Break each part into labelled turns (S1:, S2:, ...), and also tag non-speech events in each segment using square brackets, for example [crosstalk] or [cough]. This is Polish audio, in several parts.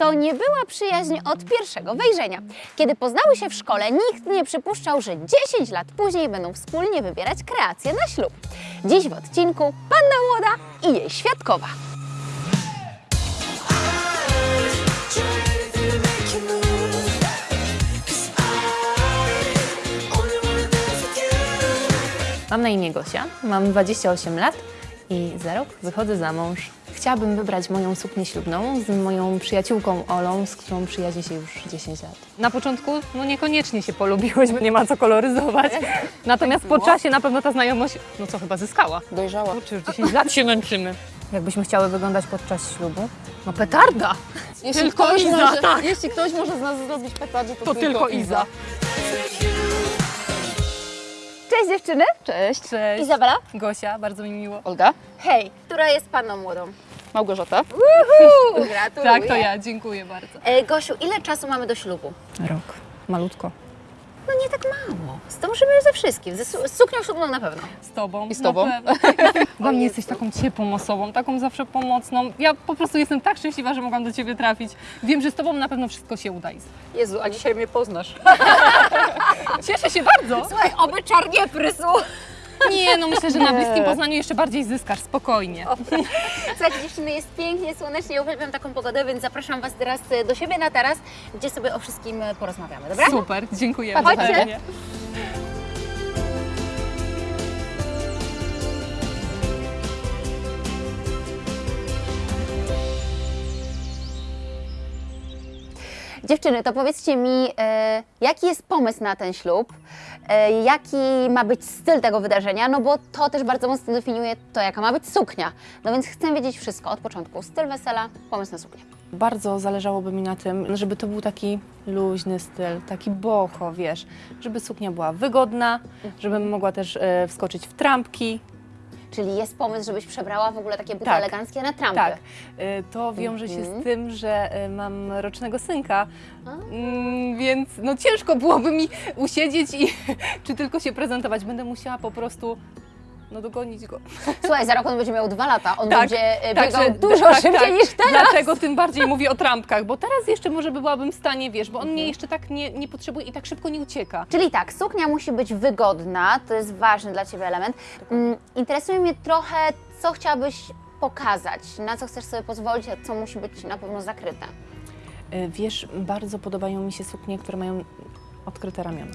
S1: to nie była przyjaźń od pierwszego wejrzenia. Kiedy poznały się w szkole, nikt nie przypuszczał, że 10 lat później będą wspólnie wybierać kreację na ślub. Dziś w odcinku Panna Młoda i jej świadkowa.
S2: Mam na imię Gosia, mam 28 lat i za rok wychodzę za mąż. Chciałabym wybrać moją suknię ślubną z moją przyjaciółką Olą, z którą przyjaźnię się już 10 lat. Na początku no niekoniecznie się polubiłeś, bo nie ma co koloryzować. [laughs] Natomiast po czasie na pewno ta znajomość, no co chyba zyskała.
S1: Dojrzała.
S2: Kurczę, już 10 lat się męczymy. Jakbyśmy chciały wyglądać podczas ślubu? No petarda!
S1: Jeśli
S2: Tylko
S1: ktoś,
S2: Iza,
S1: może,
S2: tak.
S1: jeśli ktoś może z nas zrobić petardzie, to,
S2: To tylko Iza.
S1: Cześć dziewczyny.
S3: Cześć.
S2: Cześć.
S1: Izabela.
S2: Gosia, bardzo mi miło.
S3: Olga.
S1: Hej, która jest panną młodą?
S3: Małgorzata.
S1: Uhu, gratuluję.
S2: Tak, to ja, dziękuję bardzo.
S1: E, Gosiu, ile czasu mamy do ślubu?
S2: Rok. Malutko.
S1: No nie tak mało. Zdążymy ze wszystkim. Ze su- z suknią ślubną na pewno.
S2: Z tobą.
S3: I z tobą. [laughs]
S2: Dla mnie jesteś taką ciepłą osobą, taką zawsze pomocną. Ja po prostu jestem tak szczęśliwa, że mogłam do ciebie trafić. Wiem, że z tobą na pewno wszystko się uda.
S3: Jezu, a dzisiaj mnie poznasz. [laughs]
S2: Cieszę się bardzo.
S1: Słuchaj, oby czar nie prysł.
S2: Nie, no myślę, że na bliskim poznaniu jeszcze bardziej zyskasz, spokojnie.
S1: Słuchajcie, dziewczyny, jest pięknie, słonecznie, uwielbiam taką pogodę, więc zapraszam Was teraz do siebie na taras, gdzie sobie o wszystkim porozmawiamy, dobra?
S2: Super, dziękuję.
S1: Chodźcie. Dziewczyny, to powiedzcie mi, e, jaki jest pomysł na ten ślub? E, jaki ma być styl tego wydarzenia? No bo to też bardzo mocno definiuje to, jaka ma być suknia. No więc chcę wiedzieć wszystko od początku. Styl wesela, pomysł na suknię.
S2: Bardzo zależałoby mi na tym, żeby to był taki luźny styl, taki boho, wiesz, żeby suknia była wygodna, żebym mogła też e, wskoczyć w trampki.
S1: Czyli jest pomysł, żebyś przebrała w ogóle takie buty
S2: Tak.
S1: eleganckie na trampy.
S2: Tak, e, to wiąże się
S1: Mhm.
S2: z tym, że e, mam rocznego synka, mm, więc no ciężko byłoby mi usiedzieć i [laughs] czy tylko się prezentować. Będę musiała po prostu no, dogonić go.
S1: Słuchaj, za rok on będzie miał dwa lata, on
S2: Tak,
S1: będzie e, biegał
S2: Także-
S1: dużo
S2: tak,
S1: szybciej
S2: tak.
S1: niż teraz.
S2: Dlatego tym bardziej mówię o trampkach, bo teraz jeszcze może byłabym w stanie, wiesz, bo on
S1: Mhm.
S2: mnie jeszcze tak nie, nie potrzebuje i tak szybko nie ucieka.
S1: Czyli tak, suknia musi być wygodna, to jest ważny dla Ciebie element. Mm, interesuje mnie trochę, co chciałabyś pokazać, na co chcesz sobie pozwolić, a co musi być na pewno zakryte.
S2: E, Wiesz, bardzo podobają mi się suknie, które mają odkryte ramiona.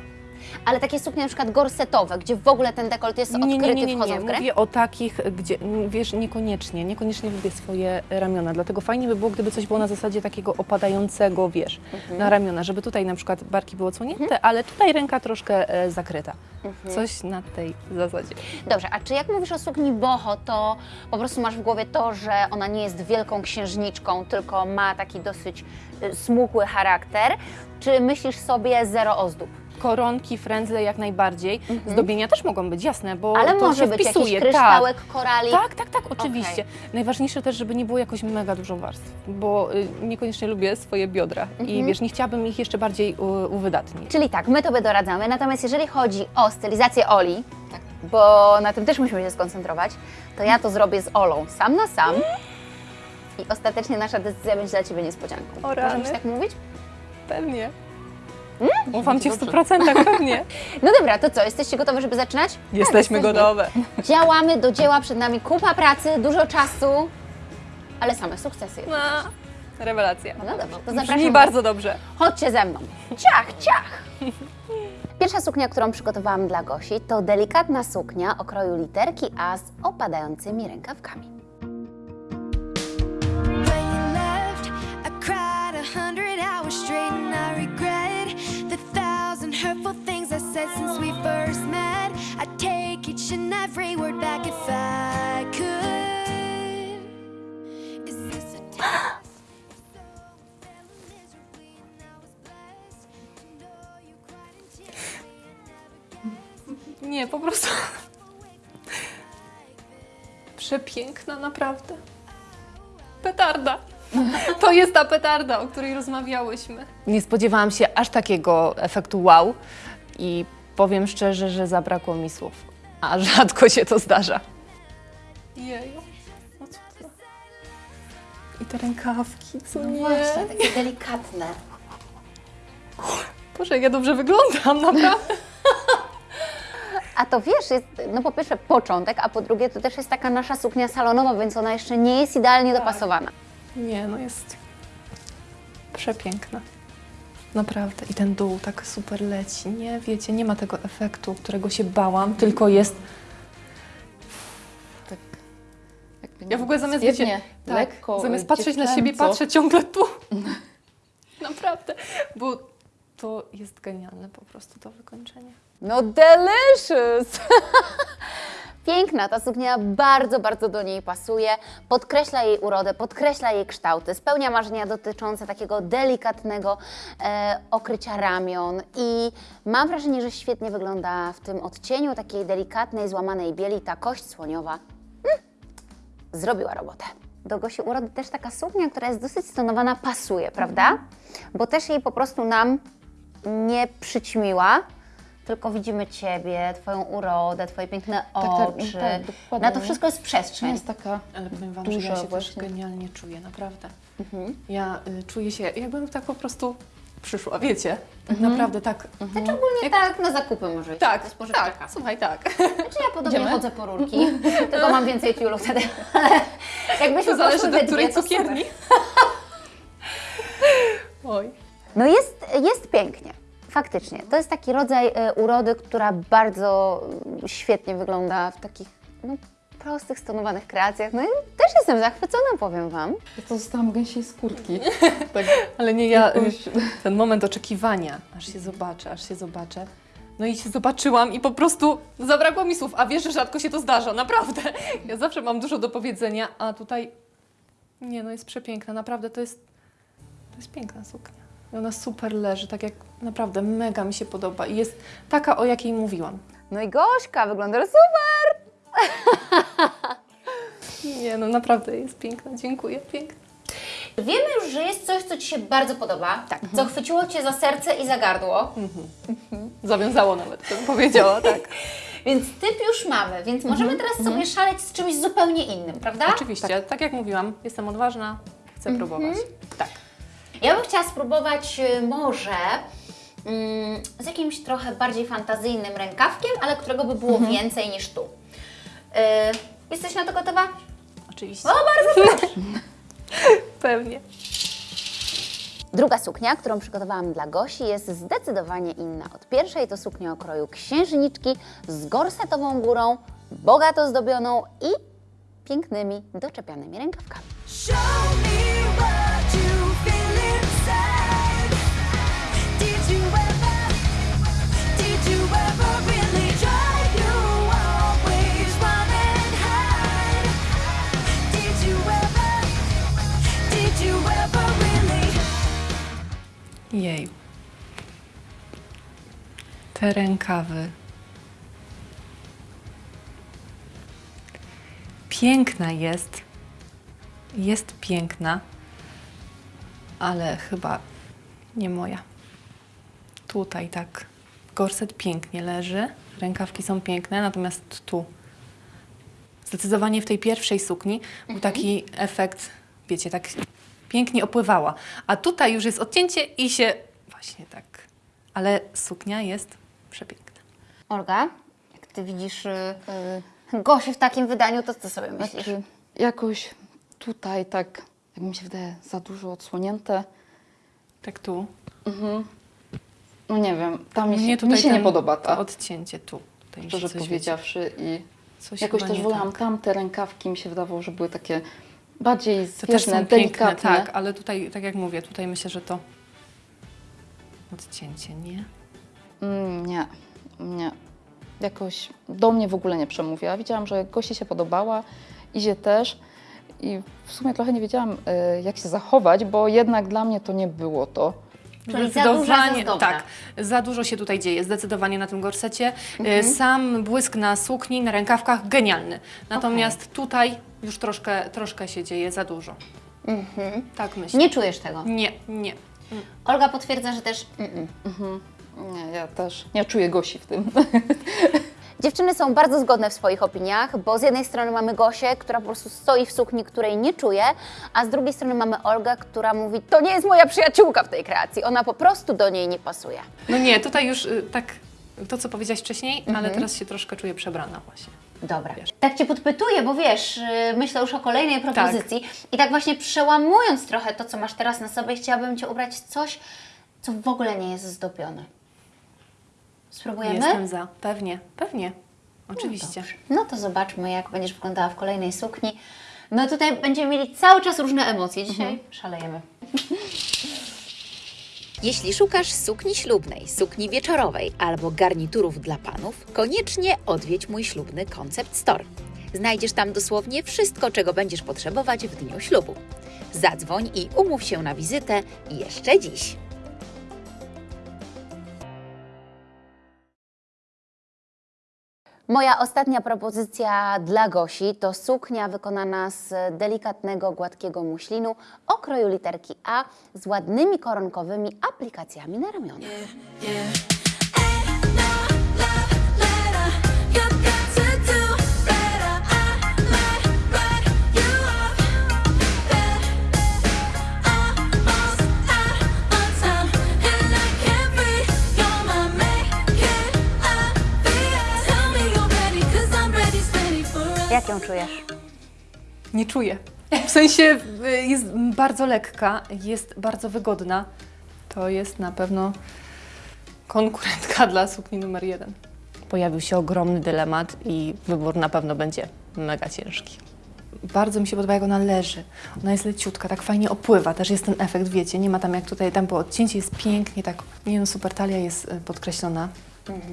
S1: Ale takie suknie na przykład gorsetowe, gdzie w ogóle ten dekolt jest odkryty, wchodzą w grę?
S2: Mówię o takich, gdzie, wiesz, niekoniecznie, niekoniecznie lubię swoje ramiona, dlatego fajnie by było, gdyby coś było na zasadzie takiego opadającego, wiesz,
S1: Mhm.
S2: na ramiona, żeby tutaj na przykład barki były odsłonięte, ale tutaj ręka troszkę e, zakryta.
S1: Mhm.
S2: Coś na tej zasadzie.
S1: Dobrze, a czy jak mówisz o sukni boho, to po prostu masz w głowie to, że ona nie jest wielką księżniczką, tylko ma taki dosyć y, smukły charakter, czy myślisz sobie zero ozdób?
S2: Koronki, frędzle jak najbardziej. Zdobienia też mogą być, jasne, bo.
S1: Ale
S2: to
S1: może
S2: się
S1: być
S2: wpisuje.
S1: jakiś kryształek, korali.
S2: Tak, tak, tak, tak, oczywiście. Najważniejsze też, żeby nie było jakoś mega dużo warstw, bo y, niekoniecznie lubię swoje biodra i
S1: Mhm.
S2: wiesz, nie chciałabym ich jeszcze bardziej u, uwydatnić.
S1: Czyli tak, my Tobie doradzamy, natomiast jeżeli chodzi o stylizację Oli, bo na tym też musimy się skoncentrować, to ja to zrobię z Olą, sam na sam. I ostatecznie nasza decyzja będzie dla Ciebie niespodzianką.
S2: O
S1: Możemy się tak mówić?
S2: Pewnie. Ufam Ci w 100% pewnie. [laughs]
S1: No dobra, to co, jesteście gotowe, żeby zaczynać?
S2: Jesteśmy
S1: Tak,
S2: gotowe. [laughs]
S1: Działamy do dzieła, przed nami kupa pracy, dużo czasu, ale same sukcesy.
S2: No, rewelacja.
S1: No dobrze, to zapraszam
S2: Brzmi bardzo dobrze.
S1: Chodźcie ze mną. Ciach, ciach! [laughs] Pierwsza suknia, którą przygotowałam dla Gosi, to delikatna suknia o kroju literki A z opadającymi rękawkami.
S4: When you left, I cried a hundred hours straight, hurtful things I said since we first met. I'd take each and every word back if I could. Is this a. [gasps]
S2: Nie, po prostu. [laughs] Przepiękna, naprawdę. Petarda. [laughs] To jest ta petarda, o której rozmawiałyśmy. Nie spodziewałam się aż takiego efektu wow i powiem szczerze, że zabrakło mi słów. A rzadko się to zdarza. Jeju. No co to? I te rękawki, co
S1: No
S2: nie?
S1: właśnie, takie delikatne.
S2: Boże, jak ja dobrze wyglądam, naprawdę.
S1: A to wiesz, jest no po pierwsze początek, a po drugie to też jest taka nasza suknia salonowa, więc ona jeszcze nie jest idealnie dopasowana.
S2: Nie, no jest przepiękna. Naprawdę. I ten dół tak super leci. Nie, wiecie, nie ma tego efektu, którego się bałam, tylko jest...
S3: Tak. Jakby
S2: Ja w ogóle zamiast, wiecie, tak,
S3: lekko,
S2: zamiast patrzeć na siebie, patrzę ciągle tu. [laughs] Naprawdę. Bo to jest genialne po prostu to wykończenie.
S1: No delicious! [laughs] Piękna ta suknia, bardzo, bardzo do niej pasuje, podkreśla jej urodę, podkreśla jej kształty, spełnia marzenia dotyczące takiego delikatnego e, okrycia ramion i mam wrażenie, że świetnie wygląda w tym odcieniu takiej delikatnej, złamanej bieli ta kość słoniowa. Mm, zrobiła robotę. Do Gosi urody też taka suknia, która jest dosyć stonowana, pasuje, prawda? Bo też jej po prostu nam nie przyćmiła, tylko widzimy Ciebie, Twoją urodę, Twoje piękne
S3: tak,
S1: oczy.
S3: tak, dokładnie.
S1: Na to wszystko jest przestrzeń.
S3: jest taka
S2: Ale powiem Wam,
S3: Duża
S2: że ja się
S3: właśnie.
S2: też genialnie czuję, naprawdę. Ja y, czuję się, jakbym tak po prostu przyszła, wiecie? Tak naprawdę tak.
S1: Znaczy ogólnie tak na zakupy może iść.
S2: Tak, tak, słuchaj, tak.
S1: Znaczy ja podobnie
S3: Idziemy?
S1: chodzę po rurki, [laughs] tylko mam więcej tiulu wtedy. [laughs] Jakbyśmy
S2: To zależy do której cukierni. [laughs] Oj.
S1: No jest, jest pięknie. Faktycznie. To jest taki rodzaj e, urody, która bardzo mm, świetnie wygląda w takich no, prostych, stonowanych kreacjach. No i też jestem zachwycona, powiem Wam.
S3: Ja to zostałam gęsiej skórki. [laughs] tak.
S2: Ale nie ja, [laughs] ten moment oczekiwania, aż się zobaczę, aż się zobaczę. No i się zobaczyłam i po prostu zabrakło mi słów, a wiesz, że rzadko się to zdarza, naprawdę. [laughs] Ja zawsze mam dużo do powiedzenia, a tutaj nie, no jest przepiękna, naprawdę to jest, to jest piękna suknia. I ona super leży, tak jak naprawdę mega mi się podoba i jest taka, o jakiej mówiłam.
S1: No i Gośka, wygląda super! [laughs]
S2: Nie, no naprawdę jest piękna, dziękuję, piękna.
S1: Wiemy już, że jest coś, co Ci się bardzo podoba, tak. co chwyciło Cię za serce i za gardło, [laughs]
S2: Zawiązało nawet, bym powiedziała, tak. [laughs]
S1: więc typ już mamy, więc możemy teraz sobie szaleć z czymś zupełnie innym, prawda?
S2: Oczywiście, tak jak mówiłam, jestem odważna, chcę próbować. Tak.
S1: Ja bym chciała spróbować y, może mm, z jakimś trochę bardziej fantazyjnym rękawkiem, ale którego by było więcej niż tu. Y, jesteś na to gotowa?
S2: Oczywiście.
S1: O, bardzo proszę. [laughs]
S2: Pewnie.
S1: Druga suknia, którą przygotowałam dla Gosi, jest zdecydowanie inna od pierwszej. To suknia o kroju księżniczki z gorsetową górą, bogato zdobioną i pięknymi, doczepianymi rękawkami.
S2: Jej. Te rękawy. Piękna jest. Jest piękna, ale chyba nie moja. Tutaj tak. Gorset pięknie leży, rękawki są piękne, natomiast tu zdecydowanie w tej pierwszej sukni był taki efekt, wiecie, tak pięknie opływała. A tutaj już jest odcięcie i się właśnie tak. Ale suknia jest przepiękna.
S1: Olga, jak Ty widzisz y, y, Gosię w takim wydaniu, to co sobie myślisz?
S3: Znaczy, jakoś tutaj tak, jak mi się wydaje, za dużo odsłonięte.
S2: Tak tu.
S3: No nie wiem, tam mi się, mi
S2: tutaj
S3: się nie podoba
S2: To
S3: ta,
S2: odcięcie tu.
S3: Szczerze powiedziawszy. I
S2: coś
S3: jakoś też wolałam
S2: tak.
S3: tamte rękawki, mi się wydawało, że były takie bardziej
S2: To też są piękne,
S3: delikatne.
S2: tak, ale tutaj, tak jak mówię, tutaj myślę, że to odcięcie, nie?
S3: Mm, nie, nie. Jakoś do mnie w ogóle nie przemówiła. Widziałam, że Gosi się podobała, Izie też. I w sumie trochę nie wiedziałam, y, jak się zachować, bo jednak dla mnie to nie było to.
S1: Czyli za duża, za zdobna.
S2: tak, za dużo się tutaj dzieje, zdecydowanie na tym gorsecie. E, Sam błysk na sukni, na rękawkach, genialny. Natomiast tutaj już troszkę, troszkę się dzieje za dużo. Tak myślę.
S1: Nie czujesz tego.
S2: Nie, nie.
S1: Olga potwierdza, że też mm, mm.
S3: Nie, ja też nie czuję Gosi w tym. [laughs]
S1: Dziewczyny są bardzo zgodne w swoich opiniach, bo z jednej strony mamy Gosię, która po prostu stoi w sukni, której nie czuje, a z drugiej strony mamy Olgę, która mówi, to nie jest moja przyjaciółka w tej kreacji, ona po prostu do niej nie pasuje.
S2: No nie, tutaj już y, tak to, co powiedziałaś wcześniej, ale teraz się troszkę czuję przebrana właśnie.
S1: Dobra.
S2: Wiesz.
S1: Tak Cię podpytuję, bo wiesz, yy, myślę już o kolejnej propozycji i tak właśnie przełamując trochę to, co masz teraz na sobie, chciałabym Cię ubrać coś, co w ogóle nie jest zdobione. Spróbujemy?
S2: Jestem za. Pewnie, pewnie. Oczywiście.
S1: No to zobaczmy, jak będziesz wyglądała w kolejnej sukni. No tutaj będziemy mieli cały czas różne emocje. Dzisiaj szalejemy. [laughs]
S5: Jeśli szukasz sukni ślubnej, sukni wieczorowej albo garniturów dla panów, koniecznie odwiedź mój ślubny Concept Store. Znajdziesz tam dosłownie wszystko, czego będziesz potrzebować w dniu ślubu. Zadzwoń i umów się na wizytę jeszcze dziś.
S1: Moja ostatnia propozycja dla Gosi to suknia wykonana z delikatnego, gładkiego muślinu o kroju literki A z ładnymi koronkowymi aplikacjami na ramionach.
S4: You
S2: czuję. W sensie y, jest bardzo lekka, jest bardzo wygodna. To jest na pewno konkurentka dla sukni numer jeden. Pojawił się ogromny dylemat i wybór na pewno będzie mega ciężki. Bardzo mi się podoba, jak ona leży. Ona jest leciutka, tak fajnie opływa. Też jest ten efekt, wiecie, nie ma tam jak tutaj tempo odcięcie, jest pięknie, tak, nie no, super talia jest y, podkreślona.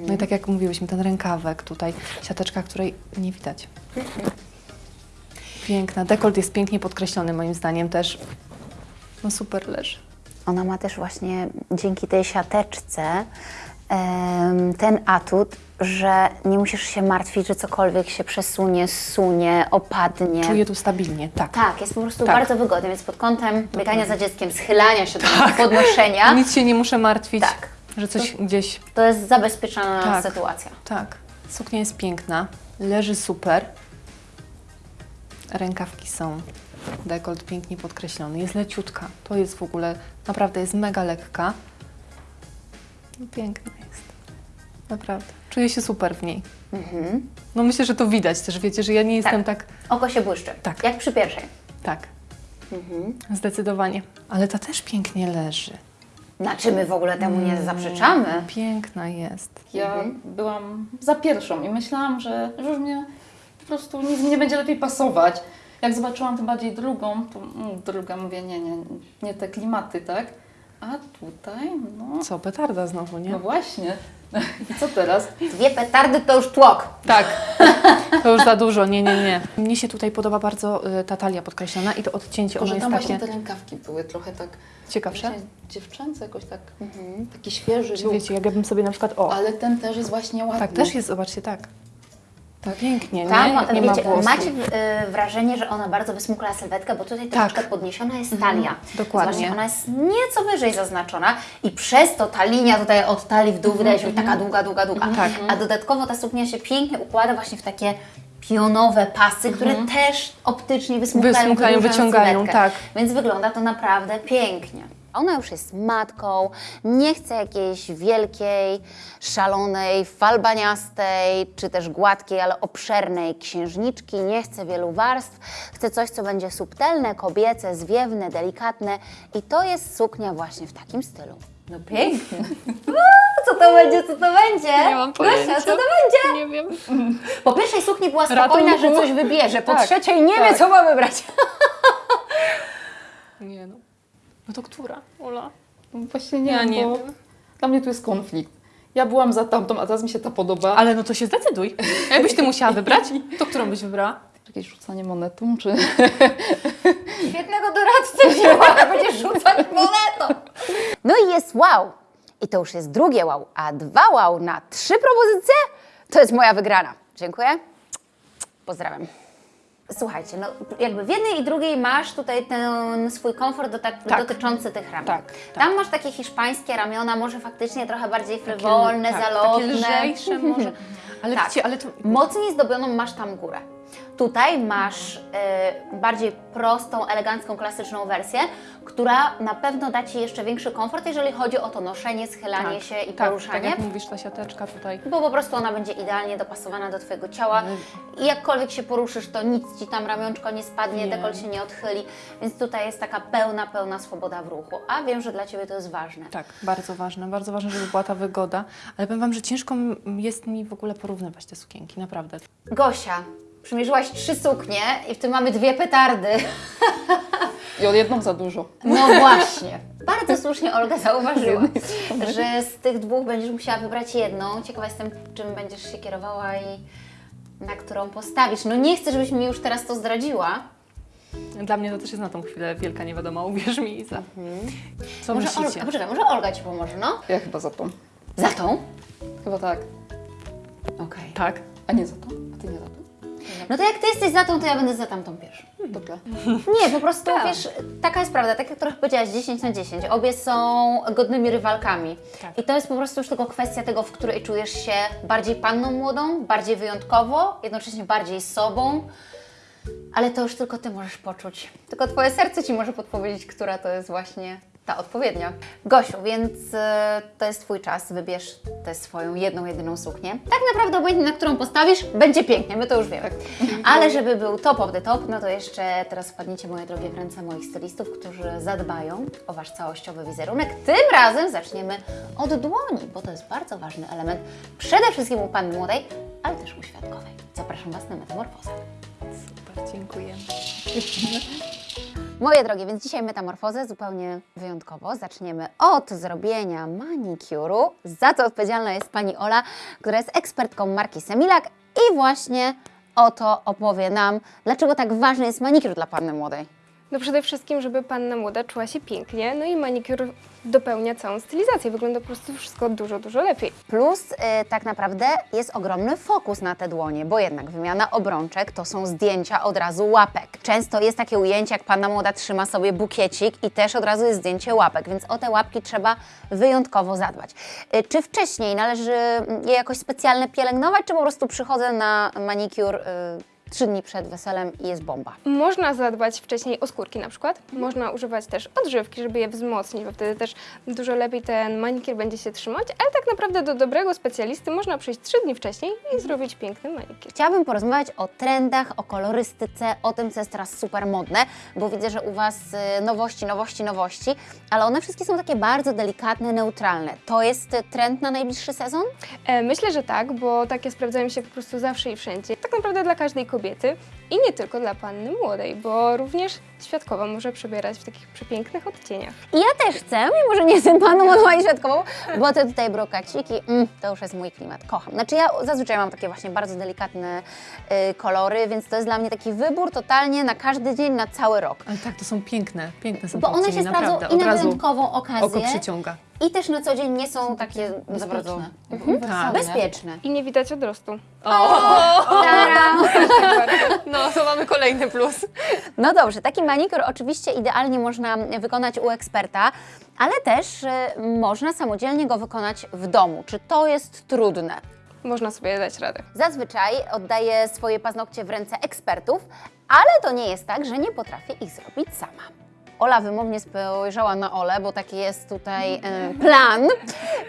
S2: No i tak jak mówiłyśmy, ten rękawek tutaj, siateczka, której nie widać. Piękna. Dekolt jest pięknie podkreślony moim zdaniem też. No super leży.
S1: Ona ma też właśnie dzięki tej siateczce ten atut, że nie musisz się martwić, że cokolwiek się przesunie, zsunie, opadnie.
S2: Czuję tu stabilnie, tak.
S1: Tak, jest po prostu
S2: Tak.
S1: bardzo wygodnie, więc pod kątem biegania za dzieckiem, schylania się do podnoszenia, [laughs]
S2: Nic się nie muszę martwić,
S1: Tak.
S2: że coś gdzieś...
S1: to jest zabezpieczona
S2: Tak.
S1: sytuacja.
S2: Tak. Suknia jest piękna, leży super. Rękawki są. Dekolt pięknie podkreślony. Jest leciutka. To jest w ogóle, naprawdę jest mega lekka. No, piękna jest. Naprawdę. Czuję się super w niej. No myślę, że to widać też, wiecie, że ja nie jestem tak
S1: Oko się błyszczy,
S2: Tak.
S1: jak przy pierwszej.
S2: Tak. Zdecydowanie. Ale ta też pięknie leży.
S1: Znaczy my w ogóle temu nie zaprzeczamy.
S2: Piękna jest.
S3: Ja byłam za pierwszą i myślałam, że, że już mnie po prostu nic mi nie będzie lepiej pasować. Jak zobaczyłam tym bardziej drugą, to mm, druga mówię, nie, nie, nie te klimaty, tak? A tutaj, no,
S2: Co, petarda znowu, nie?
S3: no właśnie. [laughs] I co teraz?
S1: Dwie petardy to już tłok.
S2: Tak. To już za dużo, nie, nie, nie. Mnie się tutaj podoba bardzo y, ta talia podkreślona i to odcięcie,
S3: Tylko,
S2: ono
S3: że
S2: jest
S3: tam właśnie
S2: takie
S3: te rękawki były trochę tak
S2: ciekawsze.
S3: właśnie dziewczęce, jakoś tak, taki świeży
S2: Czy
S3: look.
S2: wiecie, jak ja bym sobie na przykład, o,
S3: Ale ten też jest właśnie ładny.
S2: tak też jest, zobaczcie, tak. Tak, pięknie, nie? Jak nie ma
S1: wiecie,
S2: włosów.
S1: macie y, wrażenie, że ona bardzo wysmukla sylwetkę, bo tutaj troszkę podniesiona jest talia.
S2: dokładnie.
S1: Zobaczcie, ona jest nieco wyżej zaznaczona i przez to ta linia tutaj od talii w dół wydaje się być taka długa, długa, długa.
S2: Tak.
S1: A dodatkowo ta suknia się pięknie układa właśnie w takie pionowe pasy, które też optycznie
S2: Wysmukają,
S1: wydłużają
S2: wyciągają,
S1: sylwetkę.
S2: tak.
S1: Więc wygląda to naprawdę pięknie. Ona już jest matką, nie chce jakiejś wielkiej, szalonej, falbaniastej, czy też gładkiej, ale obszernej księżniczki, nie chce wielu warstw, chce coś, co będzie subtelne, kobiece, zwiewne, delikatne i to jest suknia właśnie w takim stylu. No pięknie. [laughs] Co to będzie, co to będzie?
S2: Nie mam pojęcia.
S1: Gosia, co to będzie?
S2: Nie wiem.
S1: Po pierwszej sukni była spokojna,
S2: Ratunku.
S1: że coś wybierze, po
S2: Tak,
S1: trzeciej nie wie,
S2: tak.
S1: co ma wybrać. [laughs]
S2: Nie no. No to która? Ola?
S3: No Właśnie nie
S2: Ja
S3: wiem,
S2: nie
S3: bo
S2: wiem.
S3: dla mnie tu jest konflikt. Ja byłam za tamtą, a teraz mi się ta podoba.
S2: Ale no to się zdecyduj. Jakbyś ty musiała [laughs] wybrać, to którą byś wybrała?
S3: Jakieś rzucanie monetą, czy... [laughs]
S1: Świetnego doradcę wzięła, [laughs] będziesz rzucać monetą. No i jest wow. I to już jest drugie wow. A dwa wow na trzy propozycje to jest moja wygrana. Dziękuję. Pozdrawiam. Słuchajcie, no jakby w jednej i drugiej masz tutaj ten swój komfort do, tak,
S3: Tak.
S1: dotyczący tych ramion.
S3: Tak, tak.
S1: Tam masz takie hiszpańskie ramiona, może faktycznie trochę bardziej frywolne,
S2: tak,
S1: zalotne.
S2: Takie lżejsze może. [laughs] Ale
S1: Tak.
S2: wiecie, ale to...
S1: Mocniej zdobioną masz tam górę. Tutaj masz e, bardziej prostą, elegancką, klasyczną wersję, która na pewno da Ci jeszcze większy komfort, jeżeli chodzi o to noszenie, schylanie się i
S2: tak, tak
S1: poruszanie.
S2: jak mówisz, ta siateczka tutaj.
S1: bo po prostu ona będzie idealnie dopasowana do Twojego ciała i jakkolwiek się poruszysz, to nic Ci tam ramionczko nie spadnie,
S2: Nie.
S1: dekolt się nie odchyli, więc tutaj jest taka pełna, pełna swoboda w ruchu, a wiem, że dla Ciebie to jest ważne.
S2: Tak, bardzo ważne, bardzo ważne, żeby była ta wygoda, ale powiem Wam, że ciężko jest mi w ogóle porównywać te sukienki, naprawdę.
S1: Gosia, przymierzyłaś trzy suknie i w tym mamy dwie petardy. [laughs]
S3: I od jedną za dużo.
S1: No właśnie. Bardzo słusznie Olga zauważyła, że z tych dwóch będziesz musiała wybrać jedną. Ciekawa jestem, czym będziesz się kierowała i na którą postawisz. No nie chcę, żebyś mi już teraz to zdradziła.
S2: Dla mnie to też jest na tą chwilę wielka niewiadoma, uwierz mi, Iza. Co
S1: Może
S2: myślicie?
S1: Olga, poczekaj, może Olga Ci pomoże, no?
S3: Ja chyba za tą.
S1: Za tą?
S3: Chyba tak.
S1: Okej.
S2: Tak.
S3: A nie za tą? A ty nie za tą?
S1: No to jak Ty jesteś za tą, to ja będę za tamtą pierwszą.
S3: Dobra.
S1: Nie, po prostu wiesz, taka jest prawda, tak jak trochę powiedziałaś, 10 na 10. Obie są godnymi rywalkami.
S2: Tak.
S1: I to jest po prostu już tylko kwestia tego, w której czujesz się bardziej panną młodą, bardziej wyjątkowo, jednocześnie bardziej sobą. Ale to już tylko Ty możesz poczuć. Tylko Twoje serce Ci może podpowiedzieć, która to jest właśnie ta odpowiednia. Gosiu, więc e, to jest Twój czas, wybierz tę swoją jedną, jedyną suknię. Tak naprawdę obojętnie, na którą postawisz, będzie pięknie, my to już wiemy. Ale żeby był top of the top, no to jeszcze teraz wpadnijcie, moje drogie, w ręce moich stylistów, którzy zadbają o Wasz całościowy wizerunek. Tym razem zaczniemy od dłoni, bo to jest bardzo ważny element, przede wszystkim u Panny Młodej, ale też u Świadkowej. Zapraszam Was na metamorfozę.
S2: Super, dziękuję.
S1: Moje drogie, więc dzisiaj metamorfozę zupełnie wyjątkowo. Zaczniemy od zrobienia manikuru. Za to odpowiedzialna jest pani Ola, która jest ekspertką marki Semilak i właśnie o to opowie nam, dlaczego tak ważny jest manikur dla panny młodej.
S6: No przede wszystkim, żeby panna młoda czuła się pięknie, no i manikur dopełnia całą stylizację. Wygląda po prostu wszystko dużo, dużo lepiej.
S1: Plus y, tak naprawdę jest ogromny fokus na te dłonie, bo jednak wymiana obrączek to są zdjęcia od razu łapek. Często jest takie ujęcie, jak panna młoda trzyma sobie bukiecik i też od razu jest zdjęcie łapek, więc o te łapki trzeba wyjątkowo zadbać. Y, czy wcześniej należy je jakoś specjalnie pielęgnować, czy po prostu przychodzę na manikur y, trzy dni przed weselem i jest bomba?
S6: Można zadbać wcześniej o skórki na przykład. Można używać też odżywki, żeby je wzmocnić, bo wtedy też dużo lepiej ten manikier będzie się trzymać, ale tak naprawdę do dobrego specjalisty można przyjść trzy dni wcześniej i zrobić piękny manikier.
S1: Chciałabym porozmawiać o trendach, o kolorystyce, o tym, co jest teraz super modne, bo widzę, że u Was y, nowości, nowości, nowości, ale one wszystkie są takie bardzo delikatne, neutralne. To jest trend na najbliższy sezon?
S6: E, myślę, że tak, bo takie sprawdzają się po prostu zawsze i wszędzie. Tak naprawdę dla każdej kobiety i nie tylko dla panny młodej, bo również świadkowa może przebierać w takich przepięknych odcieniach.
S1: I ja też chcę, mimo że nie jestem paną mojej świadkową, bo te tutaj brokaciki, mm, to już jest mój klimat, kocham. Znaczy ja zazwyczaj mam takie właśnie bardzo delikatne y, kolory, więc to jest dla mnie taki wybór totalnie na każdy dzień, na cały rok.
S2: Ale tak, to są piękne, piękne są
S1: Bo one się sprawdzą
S2: naprawdę.
S1: i na wyjątkową okazję,
S2: oko przyciąga.
S1: i też na co dzień nie są takie za bardzo
S2: Tak.
S1: bezpieczne.
S6: I nie widać odrostu.
S1: Taram! [laughs]
S2: No, to mamy kolejny plus.
S1: No dobrze, taki manikur oczywiście idealnie można wykonać u eksperta, ale też y, można samodzielnie go wykonać w domu. Czy to jest trudne?
S6: Można sobie dać radę.
S1: Zazwyczaj oddaję swoje paznokcie w ręce ekspertów, ale to nie jest tak, że nie potrafię ich zrobić sama. Ola wymownie spojrzała na Olę, bo taki jest tutaj e, plan,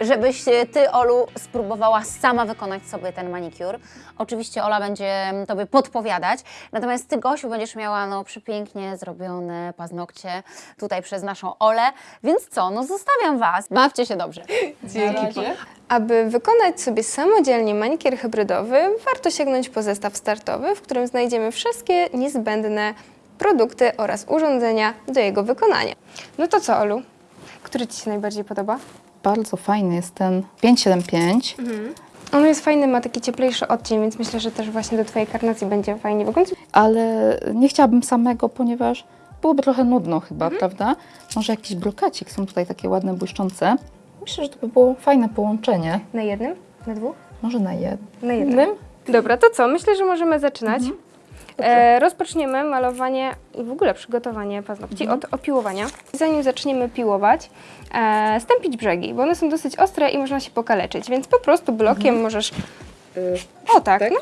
S1: żebyś e, Ty, Olu, spróbowała sama wykonać sobie ten manikur. Oczywiście Ola będzie Tobie podpowiadać, natomiast Ty, Gosiu, będziesz miała no, przepięknie zrobione paznokcie tutaj przez naszą Olę, więc co, no zostawiam Was, bawcie się dobrze.
S2: Dzięki.
S6: Aby wykonać sobie samodzielnie manikier hybrydowy, warto sięgnąć po zestaw startowy, w którym znajdziemy wszystkie niezbędne produkty oraz urządzenia do jego wykonania. No to co, Olu? Który Ci się najbardziej podoba?
S3: Bardzo fajny jest ten 575.
S6: On jest fajny, ma taki cieplejszy odcień, więc myślę, że też właśnie do Twojej karnacji będzie fajnie wyglądać.
S3: ale nie chciałabym samego, ponieważ byłoby trochę nudno chyba, prawda? Może jakiś brokacik, są tutaj takie ładne, błyszczące. Myślę, że to by było fajne połączenie.
S6: Na jednym? Na dwóch?
S3: Może na jednym.
S6: Na jednym. Dobra, to co? Myślę, że możemy zaczynać. E, rozpoczniemy malowanie i w ogóle przygotowanie paznokci od opiłowania. Zanim zaczniemy piłować, e, stępić brzegi, bo one są dosyć ostre i można się pokaleczyć, więc po prostu blokiem możesz... O tak, no.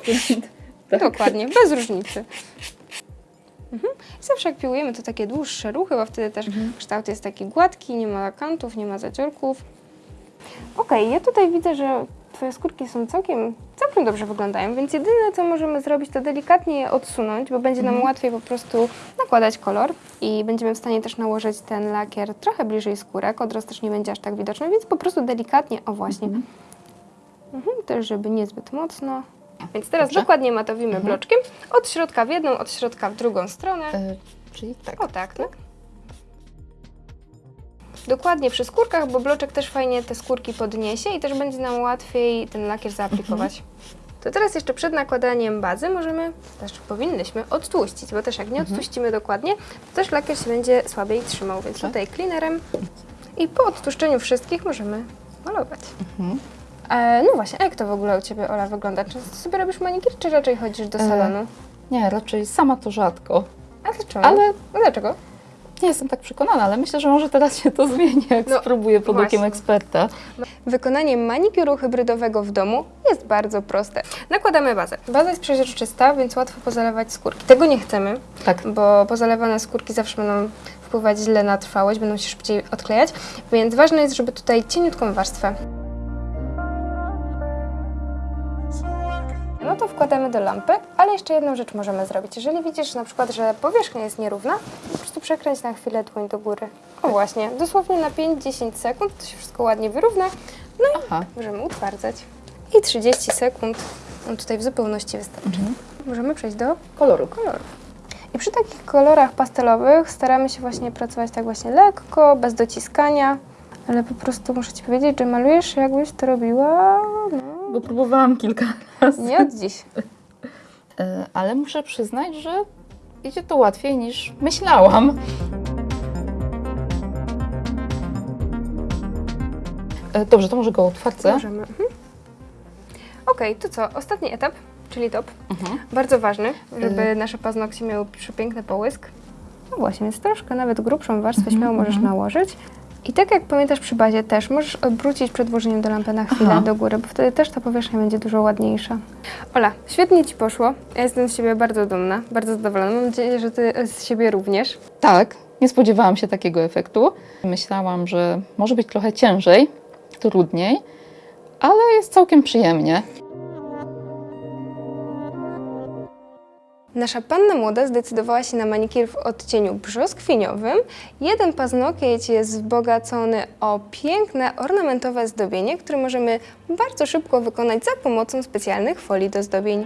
S6: [laughs] dokładnie, bez różnicy. Mhm. Zawsze jak piłujemy, to takie dłuższe ruchy, bo wtedy też kształt jest taki gładki, nie ma kantów, nie ma zaciorków. Okej, ja tutaj widzę, że Twoje skórki są całkiem, całkiem dobrze wyglądają, więc jedyne co możemy zrobić to delikatnie je odsunąć, bo będzie nam łatwiej po prostu nakładać kolor i będziemy w stanie też nałożyć ten lakier trochę bliżej skórek, odrost też nie będzie aż tak widoczny, więc po prostu delikatnie, o właśnie. Mhm, też żeby niezbyt mocno. Więc teraz
S3: Dobrze.
S6: dokładnie matowimy bloczkiem od środka w jedną, od środka w drugą stronę.
S3: E, czyli tak.
S6: O tak, tak. Dokładnie przy skórkach, bo bloczek też fajnie te skórki podniesie i też będzie nam łatwiej ten lakier zaaplikować. To teraz jeszcze przed nakładaniem bazy możemy, też powinnyśmy odtłuścić, bo też jak nie odtłuścimy dokładnie, to też lakier się będzie słabiej trzymał, więc tutaj cleanerem i po odtłuszczeniu wszystkich możemy malować. E, no właśnie, a jak to w ogóle u Ciebie, Ola, wygląda? Czy sobie robisz manikir, czy raczej chodzisz do
S3: E,
S6: salonu?
S3: Nie, raczej sama to rzadko.
S6: A dlaczego?
S3: Ale
S6: dlaczego?
S3: Nie jestem tak przekonana, ale myślę, że może teraz się to zmieni, jak
S6: No,
S3: spróbuję pod okiem
S6: właśnie.
S3: eksperta.
S6: Wykonanie manikiuru hybrydowego w domu jest bardzo proste. Nakładamy bazę. Baza jest przeźroczysta, więc łatwo pozalewać skórki. Tego nie chcemy,
S3: Tak.
S6: bo pozalewane skórki zawsze będą wpływać źle na trwałość, będą się szybciej odklejać, więc ważne jest, żeby tutaj cieniutką warstwę. No to wkładamy do lampy, ale jeszcze jedną rzecz możemy zrobić. Jeżeli widzisz na przykład, że powierzchnia jest nierówna, po prostu przekręć na chwilę dłoń do góry. O właśnie, dosłownie na 5-10 sekund to się wszystko ładnie wyrówna. No i
S3: Aha.
S6: możemy utwardzać. I 30 sekund no tutaj w zupełności wystarczy. Możemy przejść do
S3: Koloru.
S6: kolorów. I przy takich kolorach pastelowych staramy się właśnie pracować tak właśnie lekko, bez dociskania, ale po prostu muszę Ci powiedzieć, że malujesz jakbyś to robiła no,
S3: Bo próbowałam kilka razy.
S6: nie od dziś.
S3: E, Ale muszę przyznać, że idzie to łatwiej niż myślałam. E, Dobrze, to może go otwarcę.
S6: Możemy. Mhm. Okej, to co? Ostatni etap, czyli top.
S3: Mhm.
S6: Bardzo ważny, żeby nasze paznokcie miały przepiękny połysk. No właśnie, więc troszkę nawet grubszą warstwę śmiało możesz nałożyć. I tak jak pamiętasz przy bazie też, możesz obrócić przed włożeniem do lampy na chwilę
S3: Aha.
S6: do góry, bo wtedy też ta powierzchnia będzie dużo ładniejsza. Ola, świetnie Ci poszło. Ja jestem z siebie bardzo dumna, bardzo zadowolona. Mam nadzieję, że Ty z siebie również.
S3: Tak, nie spodziewałam się takiego efektu. Myślałam, że może być trochę ciężej, trudniej, ale jest całkiem przyjemnie.
S6: Nasza panna młoda zdecydowała się na manikir w odcieniu brzoskwiniowym. Jeden paznokieć jest wzbogacony o piękne ornamentowe zdobienie, które możemy bardzo szybko wykonać za pomocą specjalnych folii do zdobień.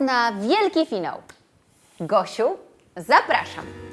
S1: na
S4: wielki finał. Gosiu, zapraszam.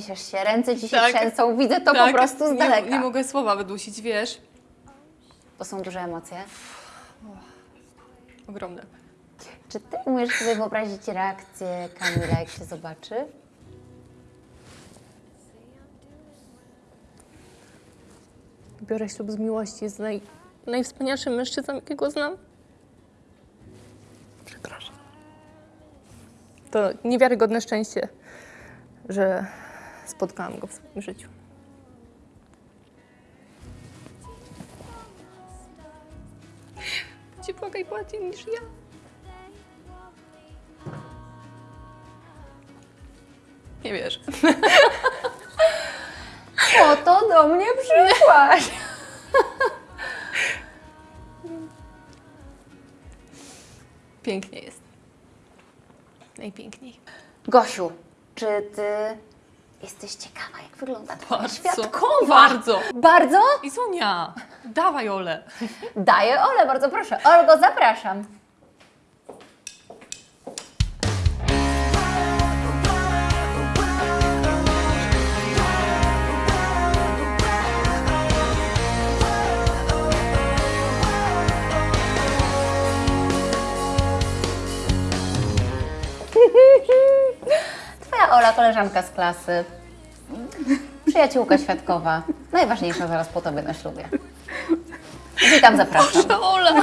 S4: Trzęsiesz się, ręce ci się
S2: Tak.
S4: trzęsą, widzę to po prostu z
S2: nie,
S4: daleka.
S2: nie mogę słowa wydusić, wiesz?
S4: To są duże emocje.
S2: Ogromne.
S4: Czy ty umiesz sobie wyobrazić reakcję Kamila, jak się zobaczy?
S2: Biorę ślub z miłości, jest naj, najwspanialszym mężczyzną, jakiego znam. Przepraszam. To niewiarygodne szczęście, że spotkałam go w swoim życiu. Ci płakaj bardziej niż ja. Nie wiesz. [laughs]
S4: Po to do mnie przyszłaś.
S2: Pięknie jest. Najpiękniej.
S4: Gosiu, czy ty jesteś ciekawa, jak wygląda twoja
S2: Bardzo.
S4: świadkowa?
S2: Bardzo.
S4: Bardzo?
S2: I Sonia, dawaj Ole.
S4: Daję Ole, bardzo proszę. Olgo, zapraszam. Koleżanka z klasy. Przyjaciółka świadkowa. Najważniejsza zaraz po tobie na ślubie. Witam, zapraszam.
S2: Ola.
S6: Now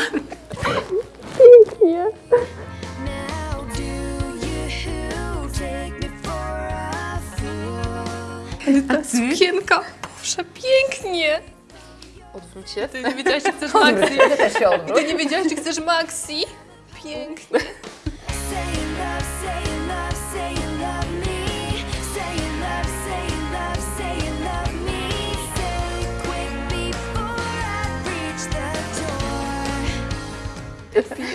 S6: do you take me for a fool?
S2: Ta sukienka. Boże, pięknie.
S3: Odwróć się.
S2: Ty nie wiedziałaś, czy chcesz maxi.
S4: Ty też się odwróć.
S2: Ty nie wiedziałaś, czy chcesz maxi. Pięknie. [laughs] Pięknie.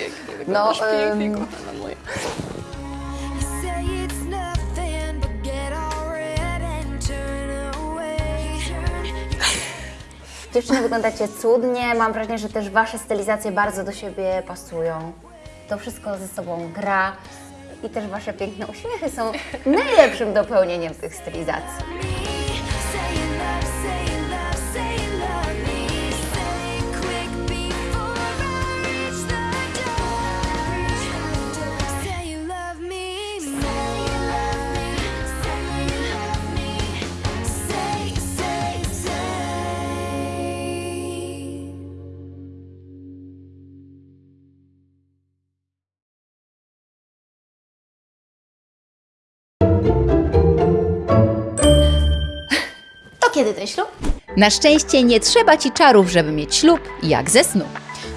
S4: No,
S2: pięknie, kochana moja. [laughs]
S4: Dziewczyny, wyglądacie cudnie. Mam wrażenie, że też Wasze stylizacje bardzo do siebie pasują. To wszystko ze sobą gra. I też Wasze piękne uśmiechy są [laughs] najlepszym dopełnieniem tych stylizacji. Kiedy ten ślub?
S1: Na szczęście nie trzeba ci czarów, żeby mieć ślub jak ze snu.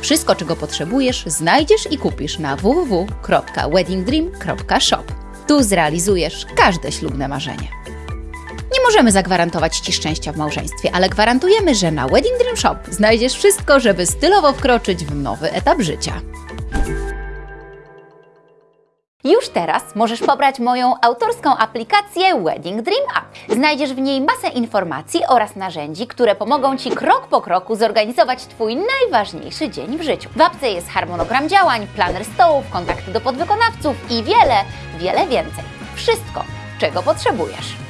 S1: Wszystko, czego potrzebujesz, znajdziesz i kupisz na www.weddingdream.shop. Tu zrealizujesz każde ślubne marzenie. Nie możemy zagwarantować Ci szczęścia w małżeństwie, ale gwarantujemy, że na Wedding Dream Shop znajdziesz wszystko, żeby stylowo wkroczyć w nowy etap życia. Już teraz możesz pobrać moją autorską aplikację Wedding Dream App. Znajdziesz w niej masę informacji oraz narzędzi, które pomogą Ci krok po kroku zorganizować Twój najważniejszy dzień w życiu. W apce jest harmonogram działań, planer stołów, kontakty do podwykonawców i wiele, wiele więcej. Wszystko, czego potrzebujesz.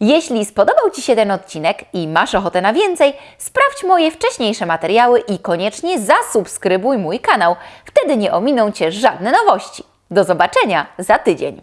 S1: Jeśli spodobał Ci się ten odcinek i masz ochotę na więcej, sprawdź moje wcześniejsze materiały i koniecznie zasubskrybuj mój kanał. Wtedy nie ominą Cię żadne nowości. Do zobaczenia za tydzień.